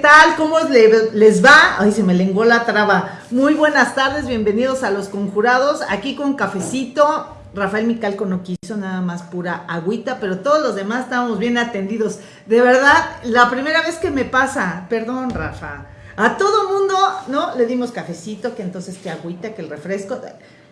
¿Qué tal? ¿Cómo les va? Ay, se me lengó la traba. Muy buenas tardes, bienvenidos a Los Conjurados, aquí con cafecito. Rafael Micalco no quiso nada más pura agüita, pero todos los demás estábamos bien atendidos. De verdad, la primera vez que me pasa, perdón Rafa, a todo mundo, ¿no? Le dimos cafecito, que entonces que agüita, que el refresco.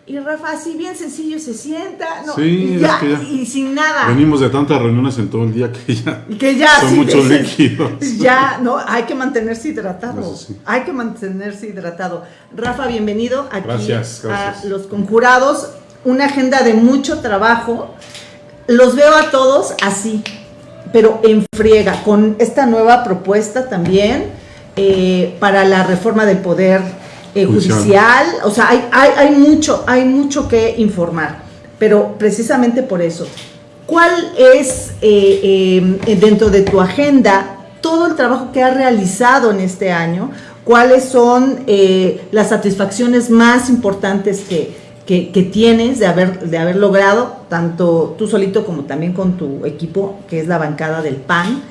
Y Rafa, así bien sencillo, se sienta, ¿no? Sí, ya, es que ya y sin nada. Venimos de tantas reuniones en todo el día que ya, que ya son sí, muchos líquidos. Ya, no, hay que mantenerse hidratado. Sí. Hay que mantenerse hidratado. Rafa, bienvenido aquí Gracias, gracias. a Los Conjurados. Una agenda de mucho trabajo. Los veo a todos así, pero en friega, con esta nueva propuesta también eh, para la reforma del poder eh, Judicial. judicial. O sea, hay, hay, hay mucho, hay mucho que informar. Pero precisamente por eso, ¿cuál es eh, eh, dentro de tu agenda todo el trabajo que has realizado en este año? ¿Cuáles son las satisfacciones más importantes que, que- que tienes de haber, de haber logrado, tanto tú solito como también con tu equipo, que es la bancada del PAN,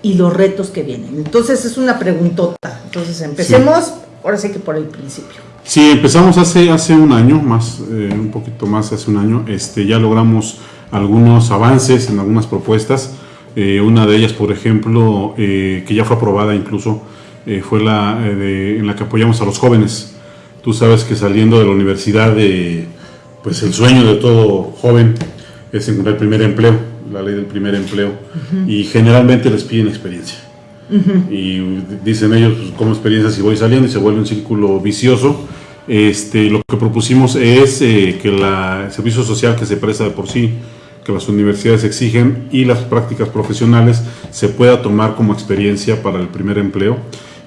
y los retos que vienen? Entonces es una preguntota. Entonces empecemos, ahora sí que por el principio. Sí, empezamos hace, hace un año, más, eh, un poquito más hace un año, este, ya logramos algunos avances en algunas propuestas. Eh, una de ellas, por ejemplo, eh, que ya fue aprobada incluso, eh, fue la eh, de- en la que apoyamos a los jóvenes. Tú sabes que saliendo de la universidad, eh, pues el sueño de todo joven es encontrar el primer empleo, la ley del primer empleo, y generalmente les piden experiencia. Y dicen ellos, pues, como experiencia si voy saliendo y se vuelve un círculo vicioso. Este, lo que propusimos es eh, que el servicio social que se presta de por sí, que las universidades exigen y las prácticas profesionales se pueda tomar como experiencia para el primer empleo.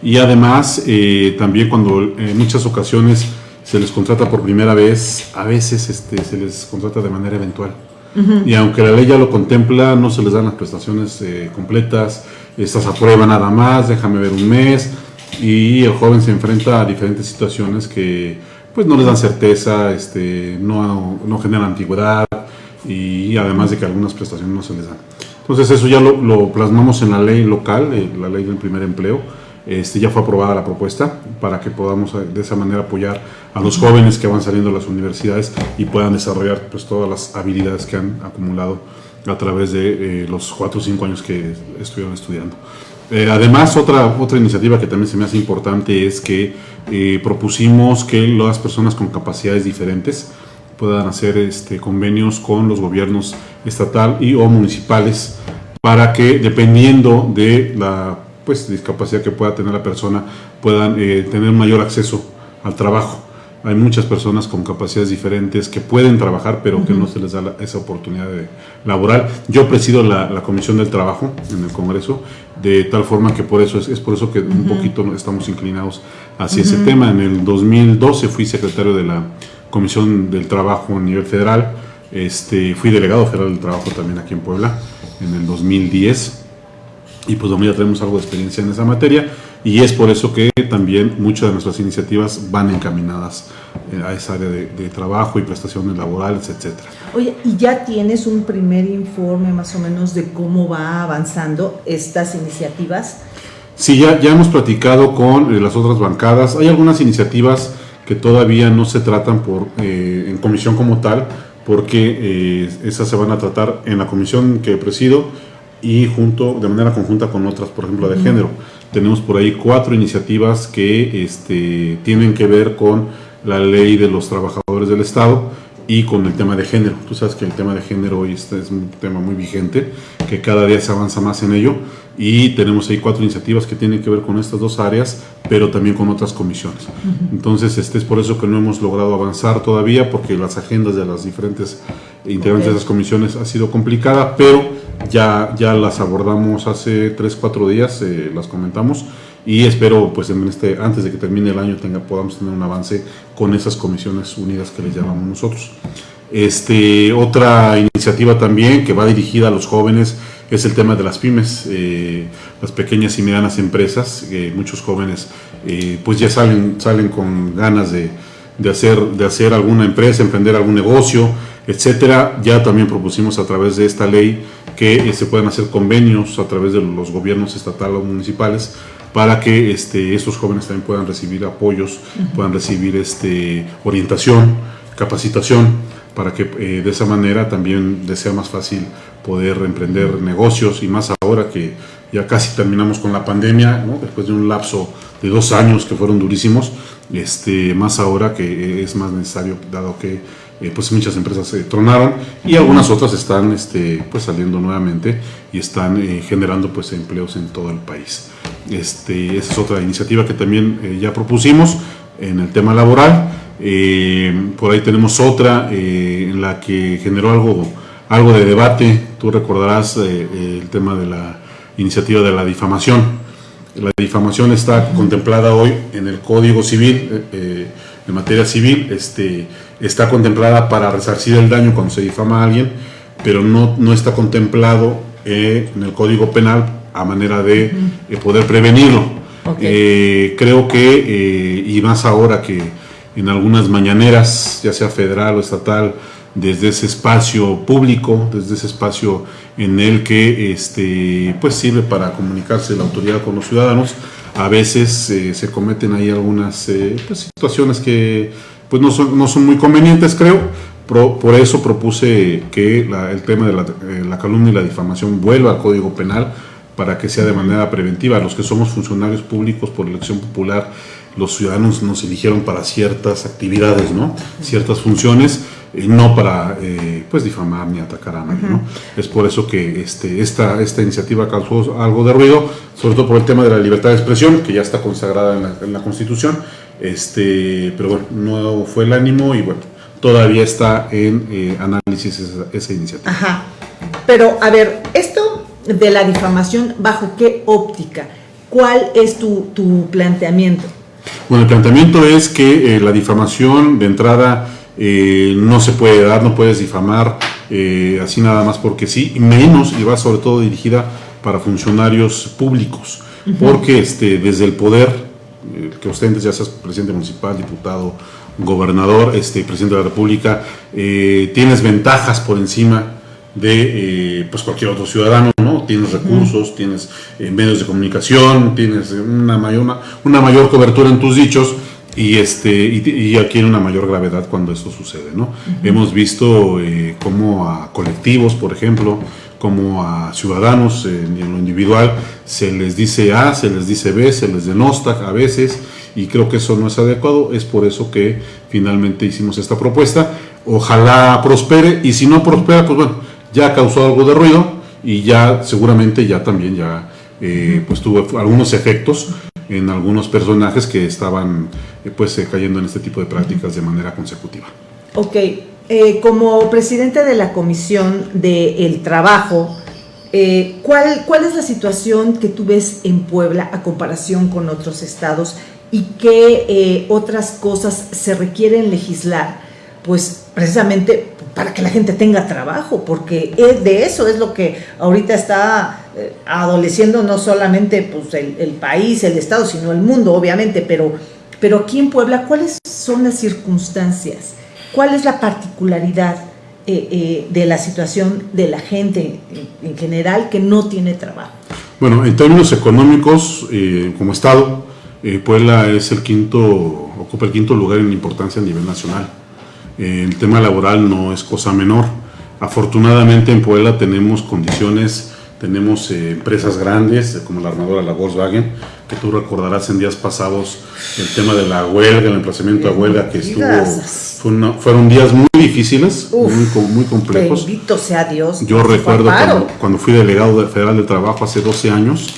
Y además, eh, también cuando en muchas ocasiones se les contrata por primera vez, a veces este, se les contrata de manera eventual. Y aunque la ley ya lo contempla, no se les dan las prestaciones eh, completas, estas aprueban nada más, déjame ver un mes, y el joven se enfrenta a diferentes situaciones que pues no les dan certeza, este, no, no generan antigüedad, y además de que algunas prestaciones no se les dan. Entonces eso ya lo, lo plasmamos en la ley local, eh, la ley del primer empleo, este, ya fue aprobada la propuesta para que podamos eh, de esa manera apoyar a los jóvenes que van saliendo de las universidades y puedan desarrollar pues, todas las habilidades que han acumulado a través de eh, los cuatro o cinco años que estuvieron estudiando. Eh, además, otra, otra iniciativa que también se me hace importante es que eh, propusimos que las personas con capacidades diferentes puedan hacer este, convenios con los gobiernos estatal y o municipales para que dependiendo de la pues, discapacidad que pueda tener la persona puedan eh, tener mayor acceso al trabajo. Hay muchas personas con capacidades diferentes que pueden trabajar, pero que no se les da la- esa oportunidad de- laboral. Yo presido la, la Comisión del Trabajo en el Congreso, de tal forma que por eso es, es por eso que un poquito estamos inclinados hacia ese tema. En el 2012 fui secretario de la Comisión del Trabajo a nivel federal, este, fui delegado federal del trabajo también aquí en Puebla en el 2010 y pues bueno, ya tenemos algo de experiencia en esa materia y es por eso que también muchas de nuestras iniciativas van encaminadas eh, a esa área de, de trabajo y prestaciones laborales, etcétera. Oye, ¿y ya tienes un primer informe más o menos de cómo va avanzando estas iniciativas? Sí, ya, ya hemos platicado con eh, las otras bancadas. Hay algunas iniciativas que todavía no se tratan por, eh, en comisión como tal, porque eh, esas se van a tratar en la comisión que presido y junto, de manera conjunta con otras, por ejemplo, de género. Tenemos por ahí cuatro iniciativas que este, tienen que ver con la ley de los trabajadores del Estado y con el tema de género. Tú sabes que el tema de género hoy este es un tema muy vigente, que cada día se avanza más en ello y tenemos ahí cuatro iniciativas que tienen que ver con estas dos áreas, pero también con otras comisiones. Entonces, este es por eso que no hemos logrado avanzar todavía, porque las agendas de las diferentes integrantes Ok. de esas comisiones ha sido complicada, pero ya, ya las abordamos hace tres, cuatro días, eh, las comentamos y espero pues en este antes de que termine el año tenga podamos tener un avance con esas comisiones unidas que les llamamos nosotros. Este, otra iniciativa también que va dirigida a los jóvenes es el tema de las pymes, eh, las pequeñas y medianas empresas. eh, muchos jóvenes eh, pues ya salen, salen con ganas de, de hacer, de hacer alguna empresa, emprender algún negocio, etcétera. Ya también propusimos a través de esta ley que eh, se puedan hacer convenios a través de los gobiernos estatales o municipales para que este, estos jóvenes también puedan recibir apoyos, puedan recibir este, orientación, capacitación, para que eh, de esa manera también les sea más fácil poder emprender negocios y más ahora que ya casi terminamos con la pandemia, después de un lapso de dos años que fueron durísimos, este, más ahora que es más necesario, dado que eh, pues muchas empresas se tronaron y algunas otras están este, pues saliendo nuevamente y están eh, generando pues empleos en todo el país. Este, esa es otra iniciativa que también eh, ya propusimos en el tema laboral. por ahí tenemos otra en la que generó algo, algo de debate. Tú recordarás el tema de la iniciativa de la difamación. La difamación está contemplada hoy en el Código Civil, en materia civil, este, está contemplada para resarcir el daño cuando se difama a alguien, pero no, no está contemplado eh, en el Código Penal a manera de eh, poder prevenirlo. Eh, creo que, y más ahora que en algunas mañaneras, ya sea federal o estatal, desde ese espacio público, desde ese espacio en el que este, pues sirve para comunicarse la autoridad con los ciudadanos, a veces se cometen ahí algunas pues, situaciones que pues no son, no son muy convenientes, creo. por eso propuse que el tema de eh, la, calumnia y la difamación vuelva al Código Penal para que sea de manera preventiva. Los que somos funcionarios públicos por elección popular, los ciudadanos nos eligieron para ciertas actividades, ¿no? Ciertas funciones, y no para eh, pues difamar ni atacar a nadie, ¿no? Es por eso que este, esta, esta iniciativa causó algo de ruido, sobre todo por el tema de la libertad de expresión, que ya está consagrada en la, en la Constitución, este, pero bueno, no fue el ánimo y bueno, todavía está en eh, análisis esa, iniciativa. Ajá. Pero a ver, esto de la difamación, ¿bajo qué óptica? ¿Cuál es tu, planteamiento? Bueno, el planteamiento es que eh, la difamación de entrada eh, no se puede dar, no puedes difamar así nada más porque sí, menos y va sobre todo dirigida para funcionarios públicos, porque este, desde el poder que ostentes, ya seas presidente municipal, diputado, gobernador, este, presidente de la República, eh, tienes ventajas por encima de eh, pues cualquier otro ciudadano, ¿no? Tienes recursos, tienes medios de comunicación, tienes una mayor, una, mayor cobertura en tus dichos y, este, y, adquiere una mayor gravedad cuando esto sucede, ¿no? Hemos visto cómo a colectivos, por ejemplo, como a ciudadanos en, lo individual se les dice A, se les dice B, se les denosta a veces y creo que eso no es adecuado, es por eso que finalmente hicimos esta propuesta, ojalá prospere y si no prospera, pues bueno, ya causó algo de ruido y ya seguramente ya también ya eh, pues tuvo algunos efectos en algunos personajes que estaban eh, pues eh, cayendo en este tipo de prácticas de manera consecutiva. Ok, eh, como presidente de la Comisión del Trabajo, eh, ¿cuál, ¿cuál es la situación que tú ves en Puebla a comparación con otros estados y qué eh, otras cosas se requieren legislar? Pues precisamente para que la gente tenga trabajo, porque de eso es lo que ahorita está adoleciendo no solamente pues, el, el, país, el estado, sino el mundo, obviamente, pero, pero aquí en Puebla, ¿cuáles son las circunstancias? ¿Cuál es la particularidad eh, eh, de la situación de la gente en, general que no tiene trabajo? Bueno, en términos económicos, eh, como Estado, Puebla es el quinto, ocupa el quinto lugar en importancia a nivel nacional. el tema laboral no es cosa menor. Afortunadamente en Puebla tenemos condiciones tenemos eh, empresas grandes, como la armadora, la Volkswagen, que tú recordarás en días pasados el tema de la huelga, el emplazamiento a huelga, que estuvo, fueron días muy difíciles, muy, muy, complejos. Bendito sea Dios. Yo recuerdo cuando, fui delegado federal de trabajo hace 12 años,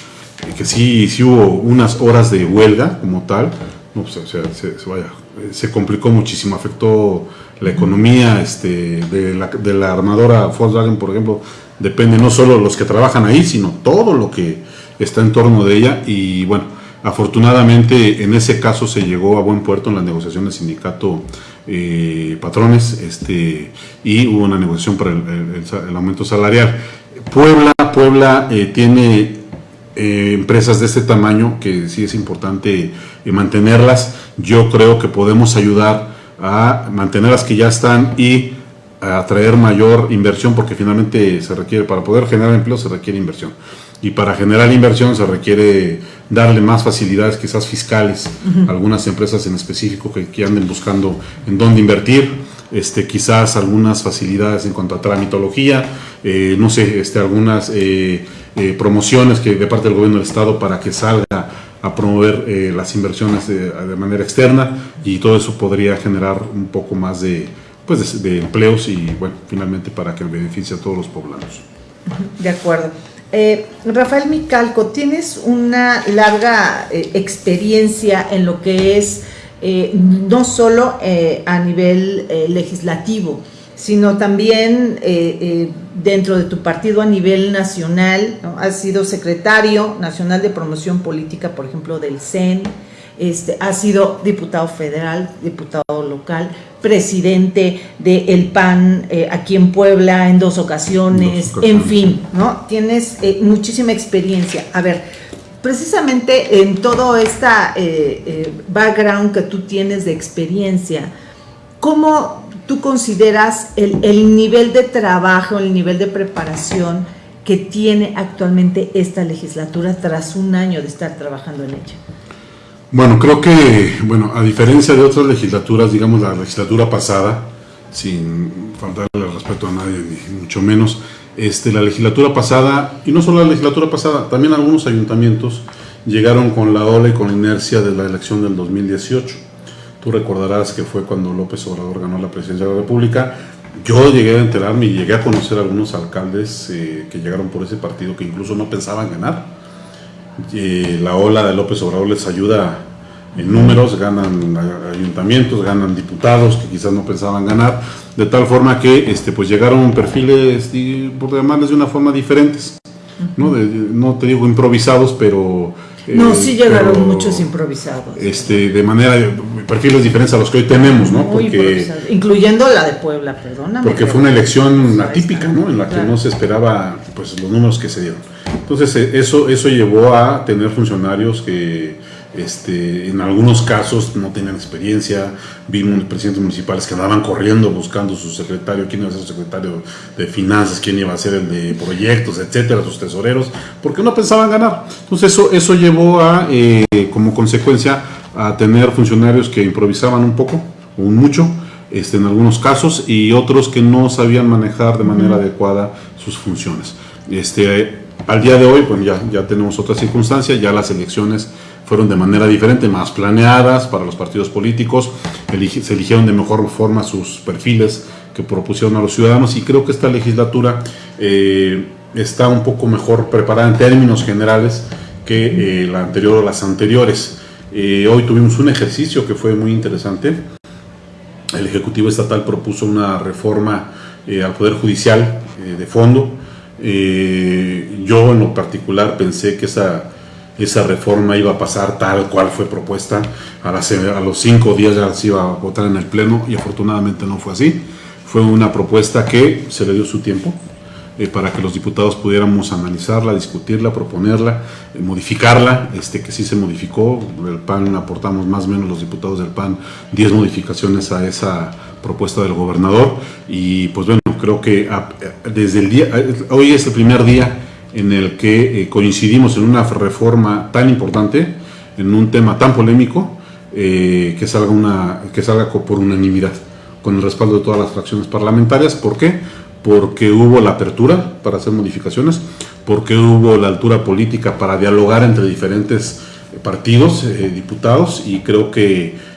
eh, que sí, sí hubo unas horas de huelga como tal, no, pues, se, vaya, se complicó muchísimo, afectó la economía este, de, la, de la armadora Volkswagen, por ejemplo, depende no solo los que trabajan ahí, sino todo lo que está en torno de ella. Y bueno, afortunadamente en ese caso se llegó a buen puerto en las negociaciones sindicato eh, patrones este, y hubo una negociación para el, aumento salarial. Puebla, Puebla eh, tiene eh, empresas de este tamaño que sí es importante mantenerlas. Yo creo que podemos ayudar a mantener las que ya están y atraer mayor inversión porque finalmente se requiere, para poder generar empleo se requiere inversión. y para generar inversión se requiere darle más facilidades quizás fiscales a algunas empresas en específico que, anden buscando en dónde invertir, este, quizás algunas facilidades en cuanto a tramitología, eh, no sé, este, algunas eh, eh, promociones que de parte del gobierno del estado para que salga a promover las inversiones de, manera externa y todo eso podría generar un poco más de, pues de, empleos y bueno, finalmente para que beneficie a todos los poblanos. De acuerdo. Eh, Rafael Micalco, tienes una larga eh, experiencia en lo que es eh, no solo a nivel legislativo, sino también dentro de tu partido a nivel nacional. Has sido secretario nacional de promoción política, por ejemplo, del CEN este, ha sido diputado federal, diputado local, presidente del el PAN eh, aquí en Puebla en dos ocasiones, en fin, ¿no? Tienes eh, muchísima experiencia. A ver, precisamente en todo este background que tú tienes de experiencia, ¿cómo tú consideras el, el nivel de trabajo, el nivel de preparación que tiene actualmente esta legislatura tras un año de estar trabajando en ella? Bueno, creo que, bueno, a diferencia de otras legislaturas, digamos la legislatura pasada, sin faltarle respeto a nadie, ni mucho menos, este, la legislatura pasada, y no solo la legislatura pasada, también algunos ayuntamientos llegaron con la ola y con la inercia de la elección del 2018. Tú recordarás que fue cuando López Obrador ganó la presidencia de la República. Yo llegué a enterarme y llegué a conocer a algunos alcaldes eh, que llegaron por ese partido que incluso no pensaban ganar la ola de López Obrador les ayuda en números, ganan ayuntamientos, ganan diputados que quizás no pensaban ganar, de tal forma que este, pues llegaron perfiles, por llamarles de una forma diferentes, ¿no? no te digo improvisados, pero... No, eh, sí llegaron muchos improvisados. Este, de manera, perfiles diferentes a los que hoy tenemos, ¿no? Porque, incluyendo la de Puebla, perdóname. Porque fue una elección atípica, ¿no? En la que no se esperaba pues, los números que se dieron. Entonces eh, eso, eso llevó a tener funcionarios que este, en algunos casos no tenían experiencia, vimos presidentes municipales que andaban corriendo buscando su secretario, quién iba a ser su secretario de finanzas, quién iba a ser el de proyectos, etcétera, sus tesoreros, porque no pensaban ganar. Entonces eso, eso llevó a, eh, como consecuencia, a tener funcionarios que improvisaban un poco, o un mucho, este, en algunos casos, y otros que no sabían manejar de manera adecuada sus funciones. Este, al día de hoy, pues ya, ya tenemos otra circunstancia, ya las elecciones fueron de manera diferente, más planeadas para los partidos políticos, se eligieron de mejor forma sus perfiles que propusieron a los ciudadanos y creo que esta legislatura eh, está un poco mejor preparada en términos generales que eh, la anterior o las anteriores. Eh, hoy tuvimos un ejercicio que fue muy interesante. El Ejecutivo Estatal propuso una reforma al Poder Judicial de fondo, eh, yo en lo particular pensé que esa, esa reforma iba a pasar tal cual fue propuesta. A, a los cinco días ya se iba a votar en el Pleno y afortunadamente no fue así. Fue una propuesta que se le dio su tiempo eh, para que los diputados pudiéramos analizarla, discutirla, proponerla, eh, modificarla, este, que sí se modificó. El PAN aportamos más o menos los diputados del PAN 10 modificaciones a esa propuesta del gobernador y pues bueno, creo que desde el día, hoy es el primer día en el que eh, coincidimos en una reforma tan importante, en un tema tan polémico, eh, que, salga una, que salga por unanimidad, con el respaldo de todas las fracciones parlamentarias. ¿Por qué? Porque hubo la apertura para hacer modificaciones, porque hubo la altura política para dialogar entre diferentes partidos, eh, diputados, y creo que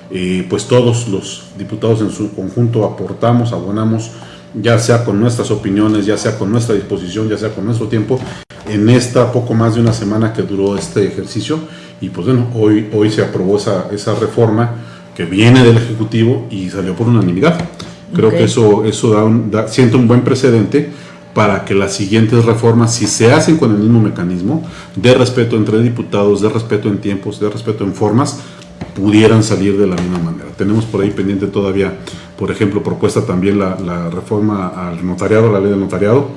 pues todos los diputados en su conjunto aportamos, abonamos ya sea con nuestras opiniones, ya sea con nuestra disposición, ya sea con nuestro tiempo, en esta poco más de una semana que duró este ejercicio. Y pues bueno, hoy, hoy se aprobó esa, esa reforma que viene del Ejecutivo y salió por unanimidad. Creo que eso, eso da, un, da siente un buen precedente para que las siguientes reformas, si se hacen con el mismo mecanismo, de respeto entre diputados, de respeto en tiempos, de respeto en formas, pudieran salir de la misma manera. Tenemos por ahí pendiente todavía, por ejemplo, propuesta también la, reforma al notariado, la ley del notariado,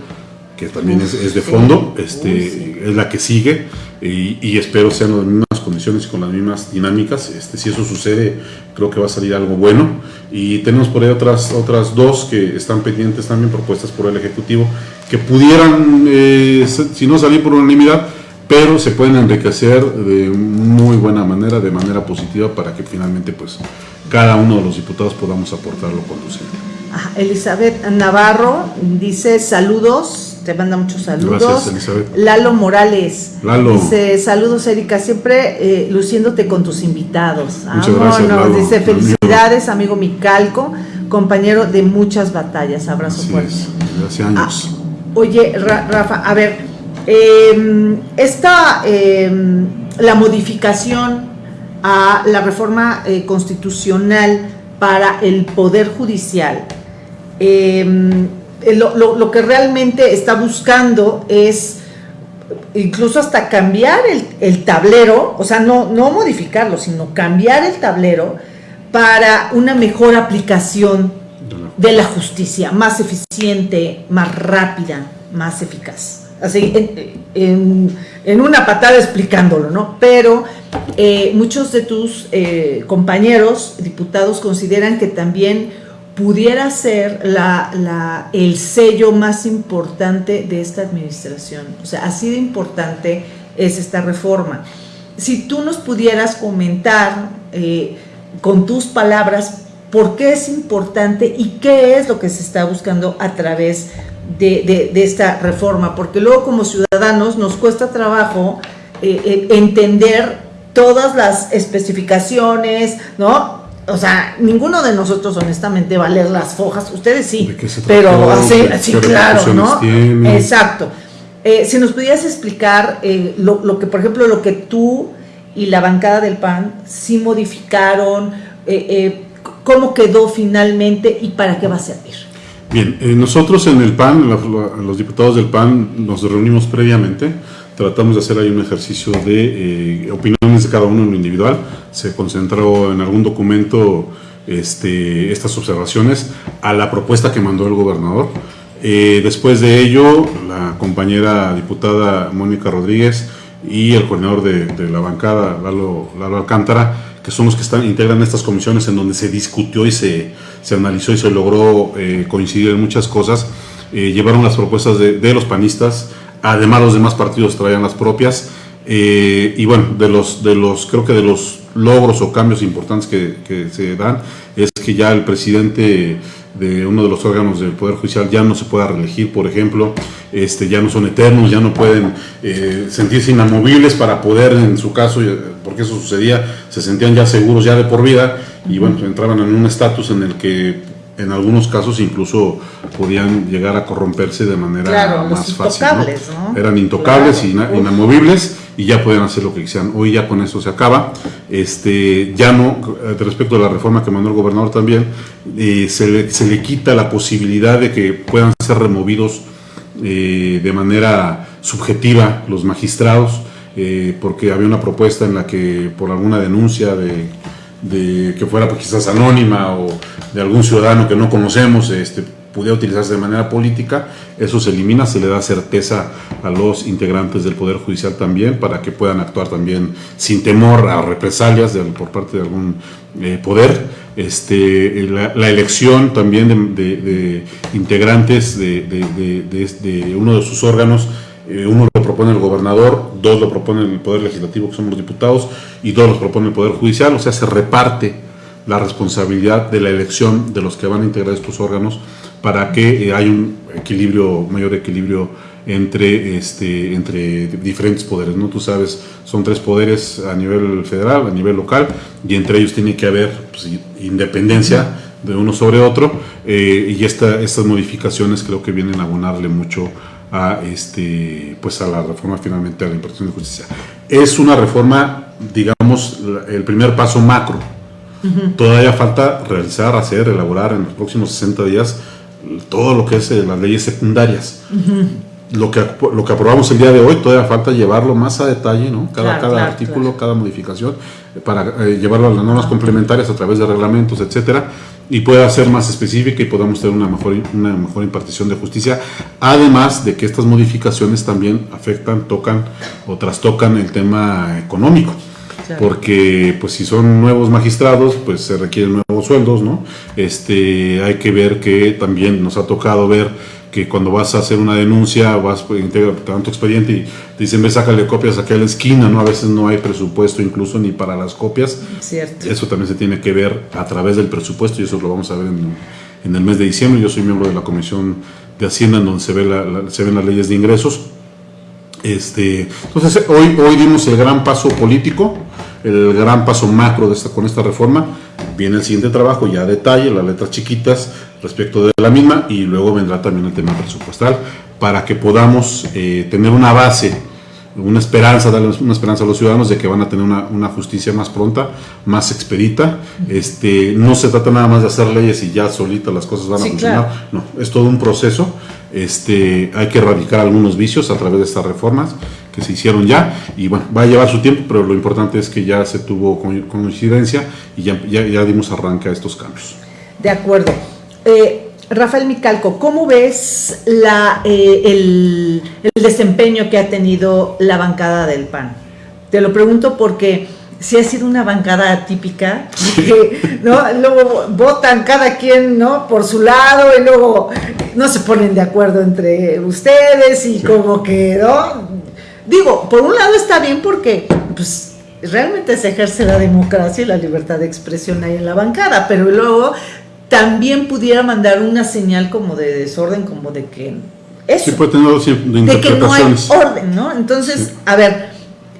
que también es, de fondo, este, es la que sigue y, espero sean las mismas condiciones y con las mismas dinámicas. Este, si eso sucede, creo que va a salir algo bueno. Y tenemos por ahí otras, otras dos que están pendientes también, propuestas por el Ejecutivo, que pudieran, eh, si no salir por unanimidad, pero se pueden enriquecer de muy buena manera, de manera positiva, para que finalmente pues cada uno de los diputados podamos aportar lo conducente. Elizabeth Navarro dice saludos, te manda muchos saludos. Gracias, Elizabeth. Lalo Morales Lalo. dice saludos Erika, siempre eh, luciéndote con tus invitados. Muchas gracias, Lalo. Dice felicidades amigo Micalco, compañero de muchas batallas, abrazo Así fuerte. hace años. Ah, oye, Ra- Rafa, a ver, eh, esta, eh, la modificación a la reforma eh, constitucional para el Poder Judicial, eh, lo, lo- lo que realmente está buscando es incluso hasta cambiar el, el tablero, o sea, no, no modificarlo, sino cambiar el tablero para una mejor aplicación de la justicia, más eficiente, más rápida, más eficaz. Así, en, en- en una patada explicándolo, ¿no? Pero eh, muchos de tus eh, compañeros diputados consideran que también pudiera ser el sello más importante de esta administración. O sea, así de importante es esta reforma. Si tú nos pudieras comentar eh, con tus palabras por qué es importante y qué es lo que se está buscando a través de esta reforma, porque luego como ciudadanos nos cuesta trabajo eh, eh, entender todas las especificaciones, ¿no? O sea, ninguno de nosotros honestamente va a leer las fojas, ustedes sí, ¿De qué se pero trató? así, ¿Qué así claro, ¿no? Exacto. Eh, si nos pudieras explicar eh, lo, lo que, por ejemplo, lo que tú y la bancada del PAN sí modificaron, eh, eh, cómo quedó finalmente y para qué va a servir. Bien, eh, nosotros en el PAN, los diputados del PAN, nos reunimos previamente, tratamos de hacer ahí un ejercicio de eh, opiniones de cada uno en lo individual, se concentró en algún documento este, estas observaciones a la propuesta que mandó el gobernador. Eh, después de ello, la compañera diputada Mónica Rodríguez y el coordinador de, de la bancada, Lalo, Lalo Alcántara, que son los que están, integran estas comisiones en donde se discutió y se, se analizó y se logró eh, coincidir en muchas cosas, eh, llevaron las propuestas de, de los panistas, además los demás partidos traían las propias, eh, y bueno, de los, de los, creo que de los logros o cambios importantes que, se dan, es que ya el presidente de uno de los órganos del Poder Judicial ya no se pueda reelegir, por ejemplo, este, ya no son eternos, ya no pueden eh, sentirse inamovibles para poder, en su caso, eh, porque eso sucedía, se sentían ya seguros ya de por vida. Y bueno, entraban en un estatus en el que en algunos casos incluso podían llegar a corromperse de manera Claro, los más fácil. ¿no? Eran intocables, Claro. Uf. inamovibles y ya pueden hacer lo que quisieran. Hoy ya con eso se acaba. Este, ya no, eh, respecto a la reforma que mandó el gobernador también, eh, se, le, se le quita la posibilidad de que puedan ser removidos eh, de manera subjetiva los magistrados, eh, porque había una propuesta en la que por alguna denuncia de, de que fuera pues, quizás anónima o de algún ciudadano que no conocemos, este, pudiera utilizarse de manera política, eso se elimina, se le da certeza a los integrantes del Poder Judicial también para que puedan actuar también sin temor a represalias de- por parte de algún eh, poder. Este, la, la elección también de, integrantes de, uno de sus órganos eh, uno lo propone el gobernador, dos lo propone el Poder Legislativo, que somos los diputados, y dos los propone el Poder Judicial, o sea, se reparte la responsabilidad de la elección de los que van a integrar estos órganos para que eh, haya un equilibrio, mayor equilibrio entre, este, entre diferentes poderes, ¿no? Tú sabes, son tres poderes a nivel federal, a nivel local, y entre ellos tiene que haber pues, independencia de uno sobre otro, eh, y esta, estas modificaciones creo que vienen a abonarle mucho a este pues a la reforma finalmente a la impartición de justicia. Es una reforma, digamos, el primer paso macro. Todavía falta realizar, hacer, elaborar en los próximos 60 días todo lo que es eh, las leyes secundarias. Lo que, lo que aprobamos el día de hoy todavía falta llevarlo más a detalle, ¿no? Cada, Claro, cada claro, artículo, claro. cada modificación, eh, para eh, llevarlo a las normas complementarias a través de reglamentos, etcétera, y pueda ser más específica y podamos tener una mejor, una mejor impartición de justicia. Además de que estas modificaciones también afectan, tocan o trastocan el tema económico. Claro. Porque, pues, si son nuevos magistrados, pues se requieren nuevos nuevos sueldos, ¿no? Este, hay que ver que también nos ha tocado ver que cuando vas a hacer una denuncia, vas, pues, integra tu expediente y te dicen, ve, sácale copias aquí a la esquina, ¿no? A veces no hay presupuesto incluso ni para las copias. Cierto. Eso también se tiene que ver a través del presupuesto y eso lo vamos a ver en, en el mes de diciembre. Yo soy miembro de la Comisión de Hacienda en donde se, ve la, se ven las leyes de ingresos. Este, entonces, hoy, hoy dimos el gran paso político, el gran paso macro de esta, con esta reforma. Viene el siguiente trabajo, ya detalle, las letras chiquitas, respecto de la misma y luego vendrá también el tema presupuestal para que podamos eh, tener una base, una esperanza, darle una esperanza a los ciudadanos de que van a tener una, justicia más pronta, más expedita. Este, no se trata nada más de hacer leyes y ya solita las cosas van a funcionar. No, es todo un proceso. Este, hay que erradicar algunos vicios a través de estas reformas que se hicieron ya y bueno, va a llevar su tiempo, pero lo importante es que ya se tuvo coincidencia y ya, ya, ya dimos arranque a estos cambios. De acuerdo. Eh, Rafael Micalco, ¿cómo ves la, eh, el, desempeño que ha tenido la bancada del PAN? Te lo pregunto porque si ha sido una bancada atípica, ¿no? luego votan cada quien ¿no? por su lado y luego no se ponen de acuerdo entre ustedes y como que, ¿no? Digo, por un lado está bien porque pues, realmente se ejerce la democracia y la libertad de expresión ahí en la bancada, pero luego también pudiera mandar una señal como de desorden, como de que eso, puede tener de, que no hay orden, ¿no? Entonces, a ver,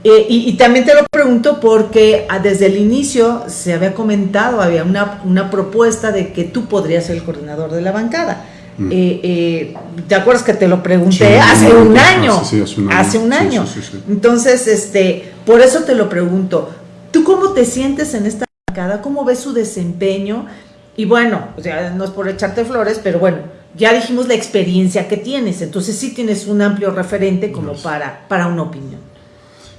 eh, y, también te lo pregunto porque ah, desde el inicio se había comentado, había una, una propuesta de que tú podrías ser el coordinador de la bancada. Mm. Eh, eh, ¿Te acuerdas que te lo pregunté hace, un año, hace, un año? Hace un año. Entonces, este, por eso te lo pregunto. ¿Tú cómo te sientes en esta bancada? ¿Cómo ves su desempeño? Y bueno, o sea, no es por echarte flores, pero bueno, ya dijimos la experiencia que tienes, entonces sí tienes un amplio referente como para, para una opinión.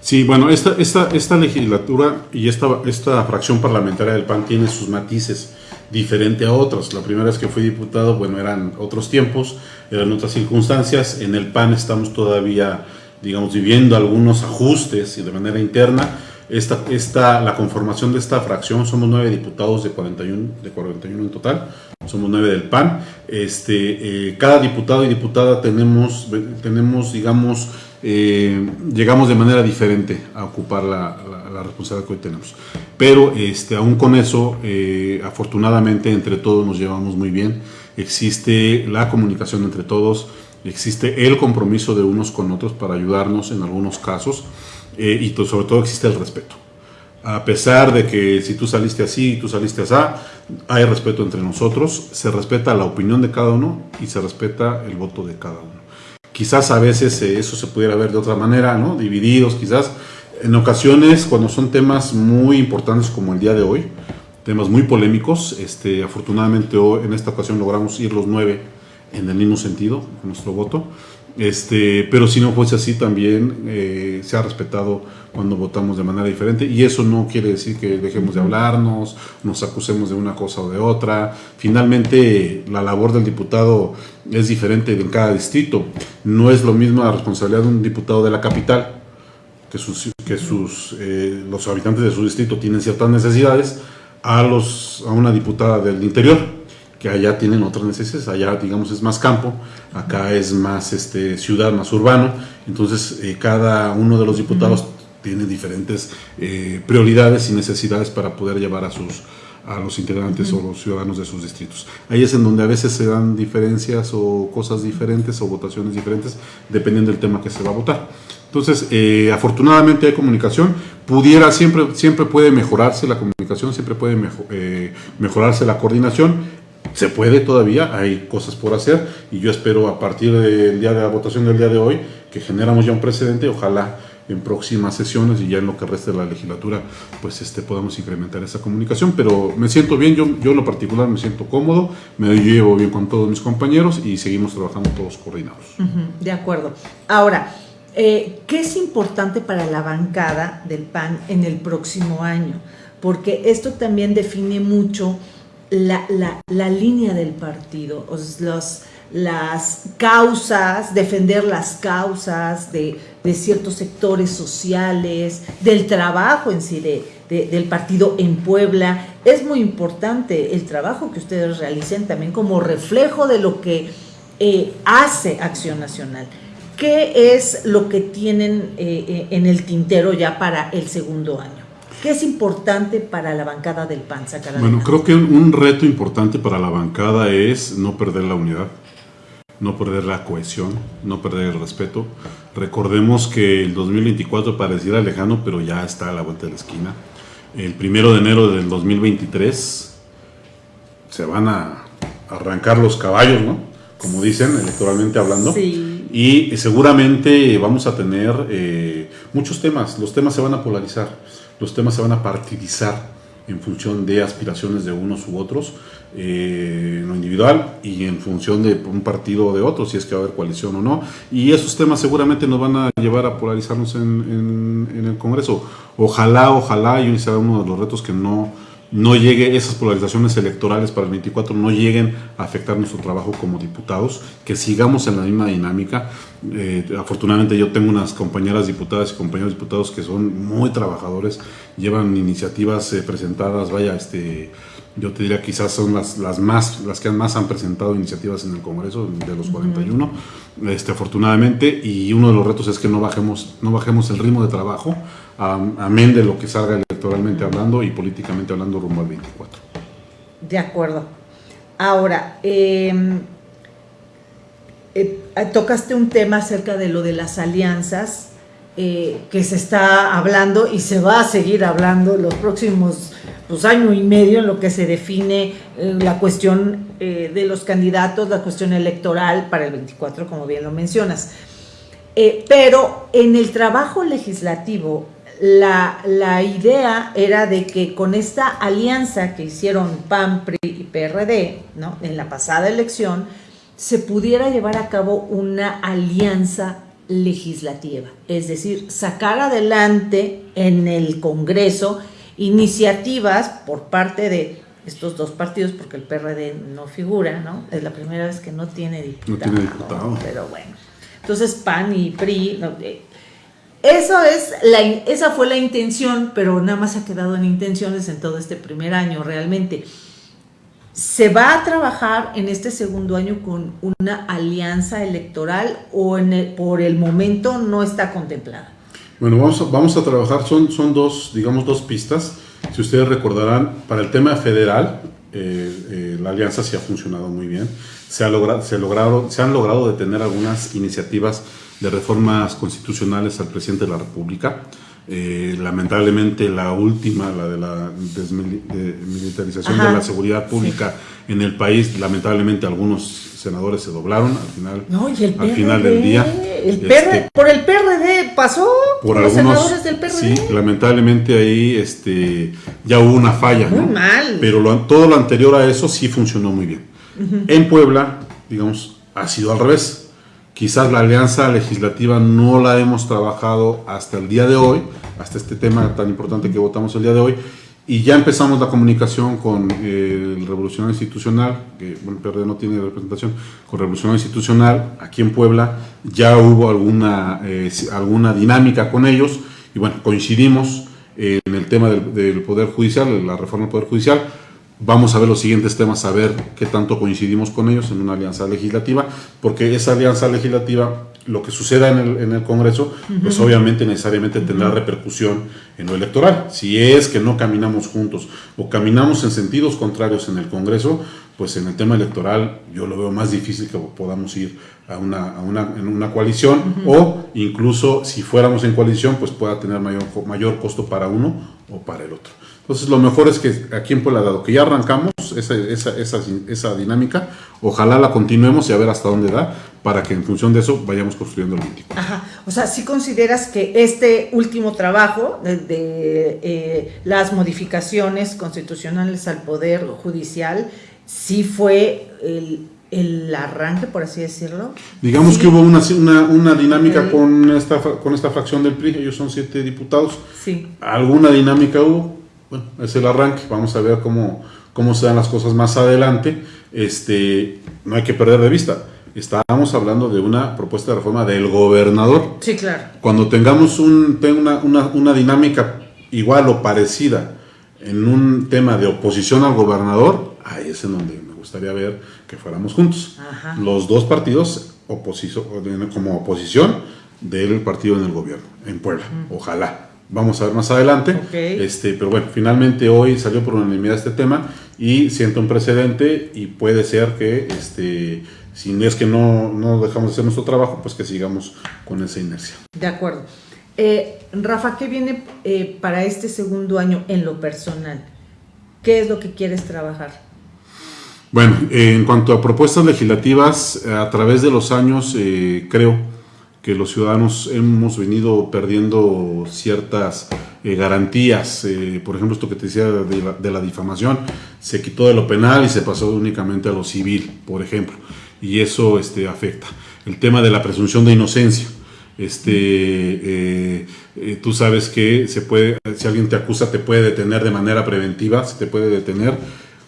Sí, bueno, esta, esta, esta legislatura y esta, esta fracción parlamentaria del PAN tiene sus matices diferente a otras. La primera vez que fui diputado, bueno, eran otros tiempos, eran otras circunstancias. En el PAN estamos todavía, digamos, viviendo algunos ajustes y de manera interna esta, esta, la conformación de esta fracción, somos nueve diputados de 41, de 41 en total, somos nueve del PAN. Este, eh, cada diputado y diputada tenemos, tenemos digamos, eh, llegamos de manera diferente a ocupar la, la, responsabilidad que hoy tenemos. Pero este, aún con eso, eh, afortunadamente entre todos nos llevamos muy bien. Existe la comunicación entre todos, existe el compromiso de unos con otros para ayudarnos en algunos casos. Eh, y sobre todo existe el respeto. A pesar de que si tú saliste así y tú saliste así, hay respeto entre nosotros, se respeta la opinión de cada uno y se respeta el voto de cada uno. Quizás a veces eh, eso se pudiera ver de otra manera, ¿no? Divididos, quizás. En ocasiones, cuando son temas muy importantes como el día de hoy, temas muy polémicos, este, afortunadamente hoy, en esta ocasión logramos ir los nueve en el mismo sentido con nuestro voto. Este, pero si no fuese así también eh, se ha respetado cuando votamos de manera diferente y eso no quiere decir que dejemos de hablarnos, nos acusemos de una cosa o de otra. Finalmente la labor del diputado es diferente en cada distrito. No es lo mismo la responsabilidad de un diputado de la capital, que, sus, que sus, eh, los habitantes de su distrito tienen ciertas necesidades, a, los, a una diputada del interior que allá tienen otras necesidades, allá digamos es más campo, acá es más este, ciudad, más urbano, entonces eh, cada uno de los diputados tiene diferentes eh, prioridades y necesidades para poder llevar a sus a los integrantes o los ciudadanos de sus distritos. Ahí es en donde a veces se dan diferencias o cosas diferentes o votaciones diferentes dependiendo del tema que se va a votar. Entonces, eh, afortunadamente hay comunicación. Pudiera, siempre, siempre puede mejorarse la comunicación, siempre puede mejorarse la coordinación se puede todavía, hay cosas por hacer y yo espero a partir del día de la votación del día de hoy que generamos ya un precedente, ojalá en próximas sesiones y ya en lo que resta de la legislatura pues este podamos incrementar esa comunicación, pero me siento bien, yo, yo en lo particular me siento cómodo, me llevo bien con todos mis compañeros y seguimos trabajando todos coordinados. de acuerdo. Ahora, eh, ¿qué es importante para la bancada del PAN en el próximo año? Porque esto también define mucho la, la, la línea del partido, los, las causas, defender las causas de, de, ciertos sectores sociales, del trabajo en sí de, del partido en Puebla, es muy importante el trabajo que ustedes realicen también como reflejo de lo que eh, hace Acción Nacional. ¿Qué es lo que tienen eh, eh, en el tintero ya para el segundo año? ¿Qué es importante para la bancada del PAN, Bueno, creo que un reto importante para la bancada es no perder la unidad, no perder la cohesión, no perder el respeto. Recordemos que el 2024 pareciera lejano, pero ya está a la vuelta de la esquina. El primero de enero del 2023 se van a arrancar los caballos, ¿no? Como dicen, electoralmente hablando. Y seguramente vamos a tener eh, muchos temas. Los temas se van a polarizar los temas se van a partidizar en función de aspiraciones de unos u otros, eh, en lo individual y en función de un partido o de otro, si es que va a haber coalición o no. Y esos temas seguramente nos van a llevar a polarizarnos en, el Congreso. Ojalá, ojalá, y será uno de los retos que no no llegue esas polarizaciones electorales para el 24 no lleguen a afectar nuestro trabajo como diputados, que sigamos en la misma dinámica. Eh, afortunadamente yo tengo unas compañeras diputadas y compañeros diputados que son muy trabajadores, llevan iniciativas eh, presentadas, vaya, este, yo te diría quizás son las, las más, las que más han presentado iniciativas en el Congreso de los 41, este, afortunadamente, y uno de los retos es que no bajemos, no bajemos el ritmo de trabajo, amén de lo que salga electoralmente hablando y políticamente hablando rumbo al 24. De acuerdo. Ahora, em, eh, tocaste un tema acerca de lo de las alianzas eh, que se está hablando y se va a seguir hablando los próximos pues, año y medio en lo que se define eh, la cuestión de los candidatos, la cuestión electoral para el 24, como bien lo mencionas. pero en el trabajo legislativo la, idea era de que con esta alianza que hicieron PAN, PRI y PRD ¿no? en la pasada elección, se pudiera llevar a cabo una alianza legislativa, es decir, sacar adelante en el Congreso iniciativas por parte de estos dos partidos, porque el PRD no figura, ¿no? Es la primera vez que no tiene diputado. No tiene diputado. Pero bueno. Entonces PAN y PRI, eh, eso es la, esa fue la intención, pero nada más ha quedado en intenciones en todo este primer año realmente. ¿Se va a trabajar en este segundo año con una alianza electoral o en por el momento no está contemplada? Bueno, vamos a, vamos a trabajar, son, son dos, digamos, dos pistas. Si ustedes recordarán, para el tema federal, eh, eh, la alianza sí ha funcionado muy bien. Se, ha logrado, se, han logrado detener algunas iniciativas de reformas constitucionales al presidente de la República. Eh, lamentablemente la última, la de la desmilitarización de la seguridad pública en el país, lamentablemente algunos senadores se doblaron al final, al final del día. El este, por el PRD pasó, por los senadores del PRD. Sí, lamentablemente ahí este, ya hubo una falla. Muy mal. Pero todo lo anterior a eso sí funcionó muy bien. En Puebla, digamos, ha sido al revés Quizás la alianza legislativa no la hemos trabajado hasta el día de hoy, hasta este tema tan importante que votamos el día de hoy, y ya empezamos la comunicación con eh, el Revolucionario Institucional, que bueno, PRD no tiene representación, con Revolucionario Institucional aquí en Puebla, ya hubo alguna, eh, alguna dinámica con ellos, y bueno, coincidimos en el tema del, del Poder Judicial, la reforma del Poder Judicial, Vamos a ver los siguientes temas, a ver qué tanto coincidimos con ellos en una alianza legislativa, porque esa alianza legislativa, lo que suceda en el, en el Congreso, pues obviamente necesariamente tendrá repercusión en lo electoral. Si es que no caminamos juntos o caminamos en sentidos contrarios en el Congreso, pues en el tema electoral yo lo veo más difícil que podamos ir a una, a una, en una coalición o incluso si fuéramos en coalición, pues pueda tener mayor, mayor costo para uno o para el otro. Entonces lo mejor es que aquí en Puebla, dado que ya arrancamos esa, esa, esa, esa, dinámica, ojalá la continuemos y a ver hasta dónde da, para que en función de eso vayamos construyendo el 24. Ajá, o sea, si consideras que este último trabajo de, eh, las modificaciones constitucionales al Poder Judicial, sí fue el, el arranque, por así decirlo. Digamos que hubo una, una, una dinámica con, esta, con esta fracción del PRI, ellos son siete diputados. Sí. Alguna dinámica hubo, bueno, es el arranque, vamos a ver cómo, cómo se dan las cosas más adelante. Este, no hay que perder de vista. Estábamos hablando de una propuesta de reforma del gobernador. Sí, claro. Cuando tengamos un, una, una, una dinámica igual o parecida en un tema de oposición al gobernador, ahí es en donde me gustaría ver que fuéramos juntos. Los dos partidos como oposición del partido en el gobierno, en Puebla. Ojalá. Vamos a ver más adelante. Este, pero bueno, finalmente hoy salió por unanimidad este tema y siento un precedente y puede ser que este, si es que no, no dejamos de hacer nuestro trabajo, pues que sigamos con esa inercia. De acuerdo. Eh, Rafa, ¿qué viene eh, para este segundo año en lo personal? ¿Qué es lo que quieres trabajar? Bueno, en cuanto a propuestas legislativas, a través de los años eh, creo que los ciudadanos hemos venido perdiendo ciertas garantías. por ejemplo, esto que te decía de la, difamación, se quitó de lo penal y se pasó únicamente a lo civil, por ejemplo, y eso este, afecta. El tema de la presunción de inocencia este, eh, eh, tú sabes que se puede, si alguien te acusa, te puede detener de manera preventiva, se te puede detener,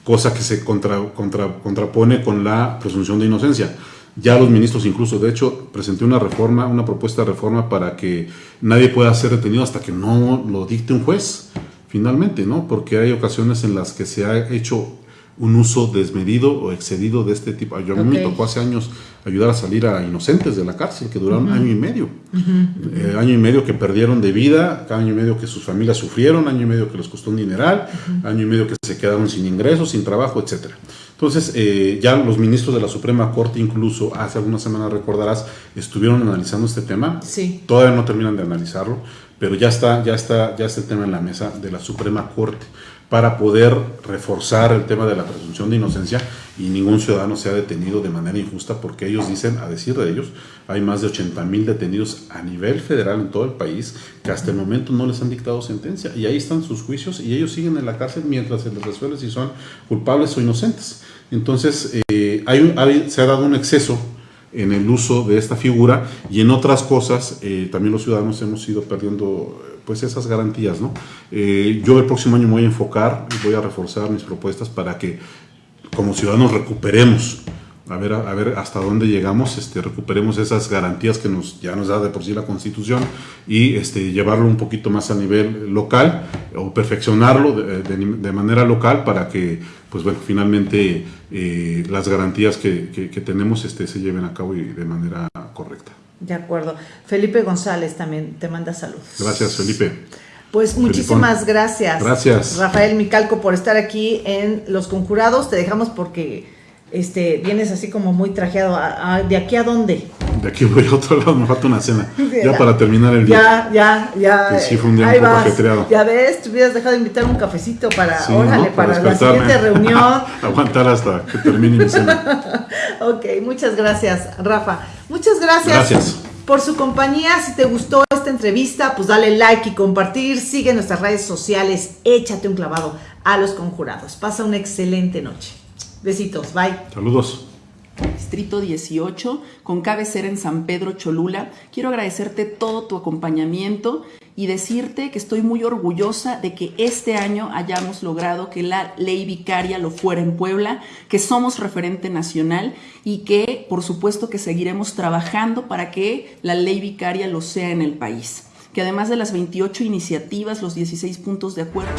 cosa que se contra, contra, contrapone con la presunción de inocencia. Ya los ministros incluso, de hecho, presenté una reforma, una propuesta de reforma para que nadie pueda ser detenido hasta que no lo dicte un juez, finalmente, ¿no? Porque hay ocasiones en las que se ha hecho un uso desmedido o excedido de este tipo. Yo a mí me tocó hace años ayudar a salir a inocentes de la cárcel que duraron año y medio. Eh, año y medio que perdieron de vida, año y medio que sus familias sufrieron, año y medio que les costó un dineral, año y medio que se quedaron sin ingresos, sin trabajo, etcétera. Entonces, eh, ya los ministros de la Suprema Corte, incluso hace algunas semanas, recordarás, estuvieron analizando este tema. Sí. Todavía no terminan de analizarlo, pero ya está, ya está, ya está el tema en la mesa de la Suprema Corte para poder reforzar el tema de la presunción de inocencia y ningún ciudadano sea detenido de manera injusta porque ellos dicen, a decir de ellos, hay más de 80 mil detenidos a nivel federal en todo el país que hasta el momento no les han dictado sentencia y ahí están sus juicios y ellos siguen en la cárcel mientras se les resuelve si son culpables o inocentes. Entonces, eh, se ha dado un exceso en el uso de esta figura y en otras cosas eh, también los ciudadanos hemos ido perdiendo pues esas garantías, ¿no? Eh, yo el próximo año me voy a enfocar voy a reforzar mis propuestas para que como ciudadanos recuperemos, a ver, a, ver hasta dónde llegamos, este, recuperemos esas garantías que nos, ya nos da de por sí la Constitución y este, llevarlo un poquito más a nivel local o perfeccionarlo de, manera local para que, pues bueno, finalmente eh, las garantías que, que, tenemos este, se lleven a cabo y de manera correcta. De acuerdo. Felipe González también te manda saludos. Gracias, Felipe. Pues muchísimas gracias. Gracias. Rafael Micalco por estar aquí en Los Conjurados. Te dejamos porque este, vienes así como muy trajeado. ¿De aquí a dónde? De aquí voy a otro lado, me falta una cena. ya para terminar el día. Ya, ya, ya. sí, fue un día un poco ajetreado. Ya ves, te hubieras dejado de invitar un cafecito para, órale, para, la siguiente reunión. Aguantar hasta que termine mi cena. ok, muchas gracias, Rafa. Muchas gracias. Por su compañía, si te gustó esta entrevista, pues dale like y compartir, sigue nuestras redes sociales, échate un clavado a los conjurados. Pasa una excelente noche. Besitos, bye. Saludos. Distrito 18, con cabecera en San Pedro Cholula. Quiero agradecerte todo tu acompañamiento y decirte que estoy muy orgullosa de que este año hayamos logrado que la ley vicaria lo fuera en Puebla, que somos referente nacional y que por supuesto que seguiremos trabajando para que la ley vicaria lo sea en el país. Que además de las 28 iniciativas, los 16 puntos de acuerdo...